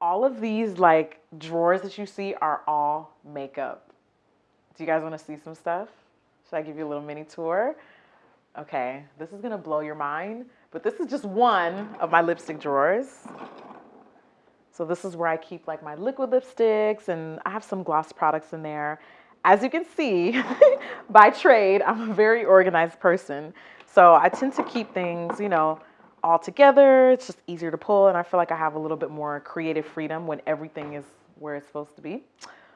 All of these like drawers that you see are all makeup. Do you guys want to see some stuff? Should I give you a little mini tour? Okay, this is gonna blow your mind, but this is just one of my lipstick drawers. So this is where I keep like my liquid lipsticks and I have some gloss products in there. As you can see, by trade, I'm a very organized person. So I tend to keep things, you know, all together. It's just easier to pull and I feel like I have a little bit more creative freedom when everything is where it's supposed to be.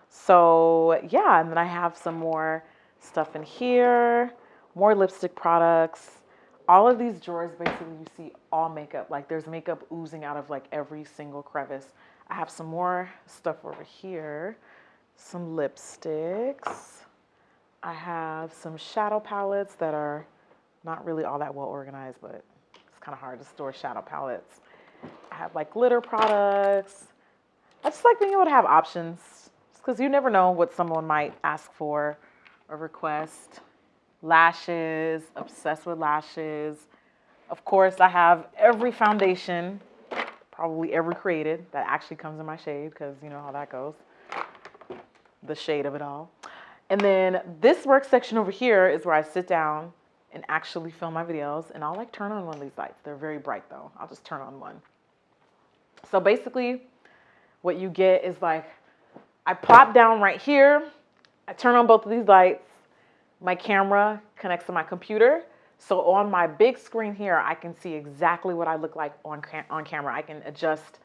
So yeah, and then I have some more stuff in here, more lipstick products. All of these drawers, basically you see all makeup. Like there's makeup oozing out of like every single crevice. I have some more stuff over here, some lipsticks. I have some shadow palettes that are not really all that well organized, but kind of hard to store shadow palettes. I have like glitter products. I just like being able to have options because you never know what someone might ask for or request. Lashes, obsessed with lashes. Of course, I have every foundation, probably ever created, that actually comes in my shade because you know how that goes. The shade of it all. And then this work section over here is where I sit down and actually film my videos. And I'll like turn on one of these lights. They're very bright though. I'll just turn on one. So basically what you get is like, I plop down right here. I turn on both of these lights. My camera connects to my computer. So on my big screen here, I can see exactly what I look like on, on camera. I can adjust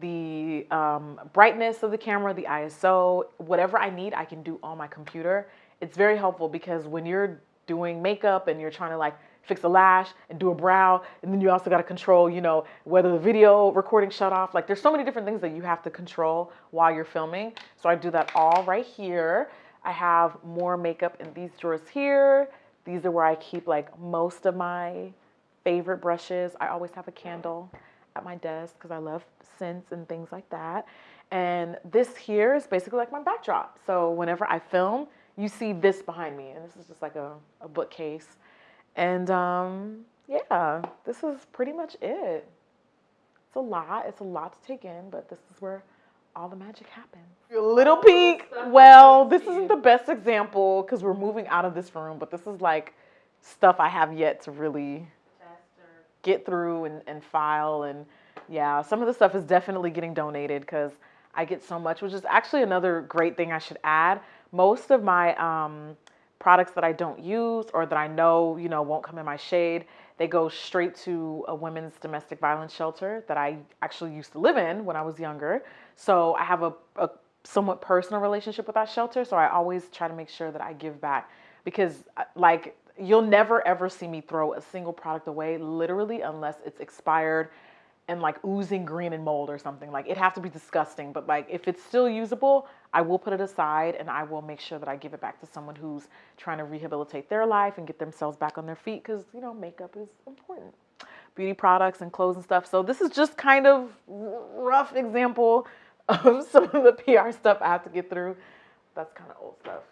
the um, brightness of the camera, the ISO, whatever I need, I can do on my computer. It's very helpful because when you're doing makeup and you're trying to like fix a lash and do a brow and then you also got to control you know whether the video recording shut off. Like there's so many different things that you have to control while you're filming. So I do that all right here. I have more makeup in these drawers here. These are where I keep like most of my favorite brushes. I always have a candle at my desk because I love scents and things like that. And this here is basically like my backdrop. So whenever I film you see this behind me, and this is just like a, a bookcase. And um, yeah, this is pretty much it. It's a lot. It's a lot to take in, but this is where all the magic happens. A little peek. Well, this isn't the best example because we're moving out of this room, but this is like stuff I have yet to really get through and, and file. And yeah, some of the stuff is definitely getting donated because I get so much, which is actually another great thing I should add most of my um, products that I don't use or that I know, you know, won't come in my shade, they go straight to a women's domestic violence shelter that I actually used to live in when I was younger. So I have a, a somewhat personal relationship with that shelter. So I always try to make sure that I give back because uh, like you'll never ever see me throw a single product away literally unless it's expired and like oozing green and mold or something. Like it have to be disgusting, but like if it's still usable, I will put it aside and I will make sure that I give it back to someone who's trying to rehabilitate their life and get themselves back on their feet because you know makeup is important. Beauty products and clothes and stuff. So this is just kind of rough example of some of the PR stuff I have to get through. That's kind of old stuff.